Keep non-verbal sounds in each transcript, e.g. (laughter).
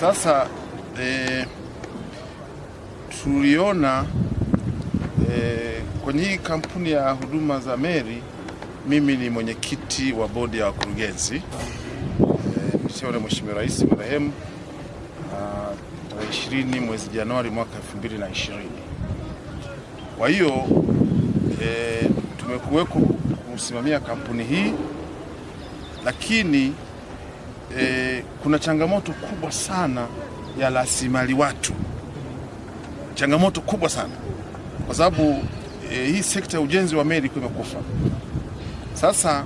Sasa eh, tuliona eh, kwenye hii kampuni ya huduma za meli, mimi ni mwenyekiti wa bodi ya wakurugenzi eh, mshauri Mheshimiwa Rais marehemu ah, tarehe ishirini mwezi Januari mwaka 2020. Kwa hiyo eh, tumekuweko kusimamia kampuni hii, lakini eh, kuna changamoto kubwa sana ya rasilimali watu, changamoto kubwa sana kwa sababu e, hii sekta ya ujenzi wa meli ilikuwa imekufa. Sasa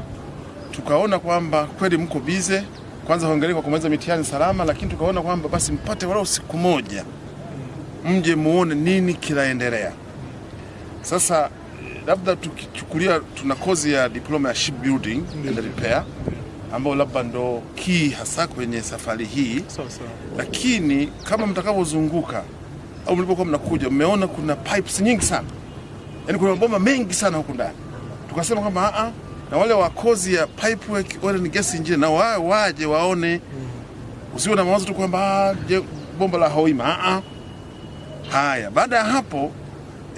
tukaona kwamba kweli mko bize, kwanza hongereni kwa kumaliza mitihani salama, lakini tukaona kwamba basi mpate walau siku moja mje muone nini kinaendelea. Sasa labda tukichukulia, tuna kozi ya diploma ya shipbuilding and repair ambayo labda ndo kii hasa kwenye safari hii, so, so. lakini kama mtakavyozunguka au mlipokuwa mnakuja, mmeona kuna pipes nyingi sana, yaani kuna mabomba mengi sana huku ndani. Tukasema kwamba a na wale wakozi ya pipe wale ni gesi gas engineer na wa, waje waone, usiwe na mawazo tu kwamba ah, bomba la Hoima a a Haya, baada ya hapo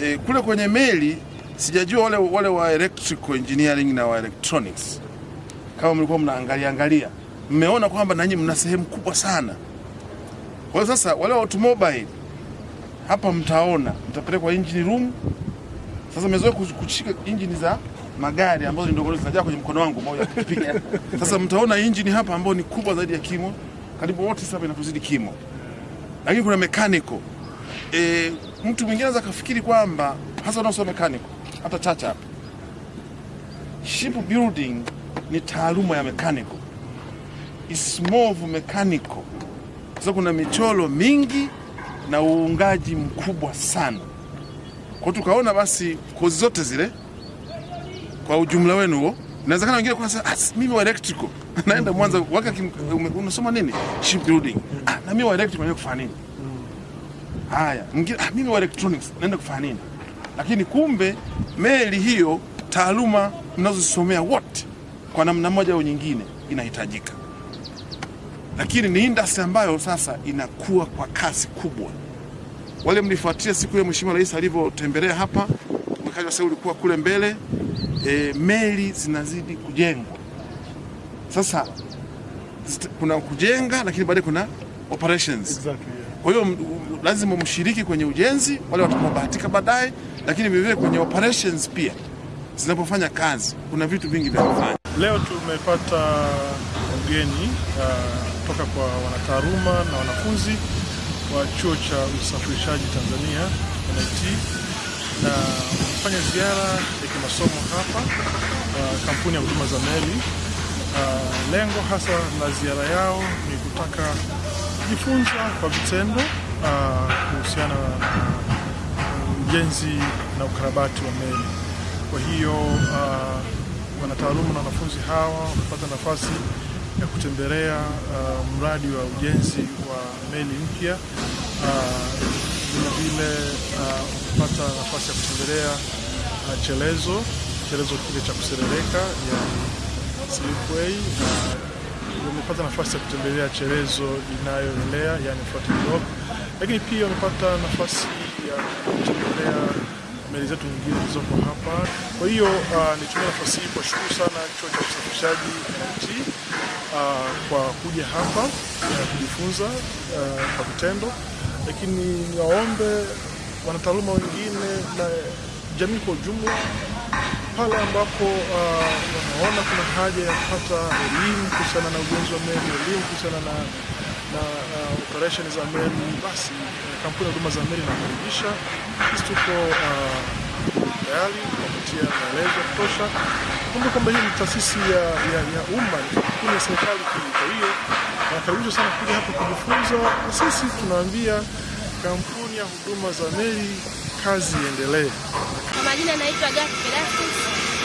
e, kule kwenye meli sijajua wale, wale wa electrical engineering na wa electronics kama mlikuwa mnaangalia angalia, mmeona kwamba nanyi mna sehemu kubwa sana. Kwa hiyo sasa wale wa automobile hapa mtaona, mtapelekwa engine room. Sasa mmezoea kushika engine za magari ambazo ni ndogo zinajaa kwenye mkono wangu moja kupiga. (laughs) Sasa mtaona engine hapa ambayo ni kubwa zaidi ya kimo, karibu wote sasa inatuzidi kimo, lakini kuna mechanical e, mtu mwingine anaweza kafikiri kwamba hasa unaosoma mechanical hata chacha hapa, ship building ni taaluma ya mekaniko ismovu mechanical, kwa sababu kuna michoro mingi na uungaji mkubwa sana. Kwa tukaona basi kozi zote zile kwa ujumla wenu huo, inawezekana wengine kwa sasa, ah, mimi wa electrical. (laughs) Naenda Mwanza waka kim- unasoma nini? Ship building, ah, na mimi wa electrical naenda kufanya nini? Haya, mwingine ah, mimi wa electronics naenda kufanya nini? Lakini kumbe meli hiyo taaluma mnazosomea wote kwa namna moja au nyingine inahitajika, lakini ni industry ambayo sasa inakuwa kwa kasi kubwa. Wale mlifuatia siku ya Mheshimiwa Rais alivyotembelea hapa, mkaja wa sauli ulikuwa kule mbele e, meli zinazidi kujengwa sasa. Kuna kujenga, lakini baadaye kuna operations. Exactly, yeah. Kwa hiyo lazima mshiriki kwenye ujenzi, wale watakaobahatika baadaye, lakini vilevile kwenye operations pia zinapofanya kazi, kuna vitu vingi vya kufanya. Leo tumepata ugeni uh, kutoka kwa wanataaluma na wanafunzi wa chuo cha usafirishaji Tanzania NIT, na wamefanya ziara ya kimasomo hapa uh, kampuni ya huduma za meli. Uh, lengo hasa la ziara yao ni kutaka kujifunza kwa vitendo uh, kuhusiana na ujenzi na ukarabati wa meli. Kwa hiyo uh, wanataaluma na wanafunzi hawa wamepata nafasi ya kutembelea uh, mradi wa ujenzi wa meli mpya. Vilevile uh, wamepata uh, nafasi ya kutembelea uh, chelezo chelezo kile cha kuserereka ya slipway na wamepata nafasi ya kutembelea chelezo inayoelea yani lakini pia wamepata nafasi ya kutembelea meli zetu nyingine zilizoko hapa. Kwa hiyo uh, nitumia nafasi hii kuwashukuru sana chuo cha usafirishaji NIT uh, kwa kuja hapa uh, kujifunza uh, kwa vitendo, lakini niwaombe wanataaluma wengine na jamii kwa ujumla pale ambapo uh, wanaona kuna haja ya kupata elimu kuhusiana na ujenzi wa meli, elimu kuhusiana na, na uh, operation za meli, basi uh, kampuni ya huduma za meli inakaribisha. Sisi tuko tayari uh, kupatia maelezo ya kutosha. Kumbuka kwamba hii ni taasisi ya, ya, ya umma, ni kampuni ya serikali. Kwa hiyo nakaribisha sana kuja hapa kujifunza, na sisi tunaambia kampuni ya huduma za meli, kazi iendelee. Majina naitwa Gati Pelastus.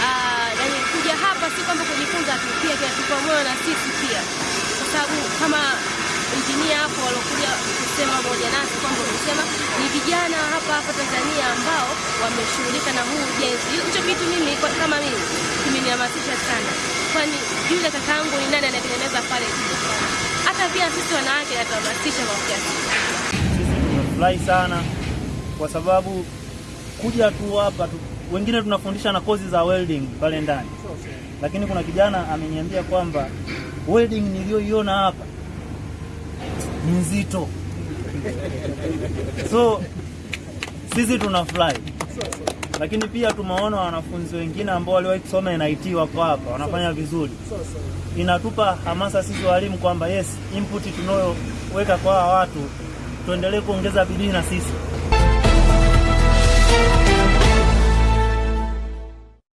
Ah, na kuja hapa si kwamba kujifunza tu, pia kinatupa moyo na sisi pia, kwa sababu kama injinia hapo walokuja kusema moja nasi kwamba wamesema ni vijana hapa hapa Tanzania ambao wameshughulika na huu ujenzi. Hicho kitu mimi kwa- kama mimi kimenihamasisha sana, kwani yule kakaangu ni nani anatengeneza pale. Hata pia sisi wanawake natuhamasisha kwa kiasi Sisi tumefurahi sana kwa sababu kuja tu hapa tu, wengine tunafundisha na kozi za welding pale ndani, lakini kuna kijana ameniambia kwamba welding niliyoiona hapa ni nzito, so sisi tuna tunafurahi, lakini pia tumeona wanafunzi wengine ambao waliwahi kusoma NIT wako hapa wanafanya vizuri. Inatupa hamasa sisi walimu kwamba yes, input tunayoweka kwa watu tuendelee kuongeza bidii na sisi.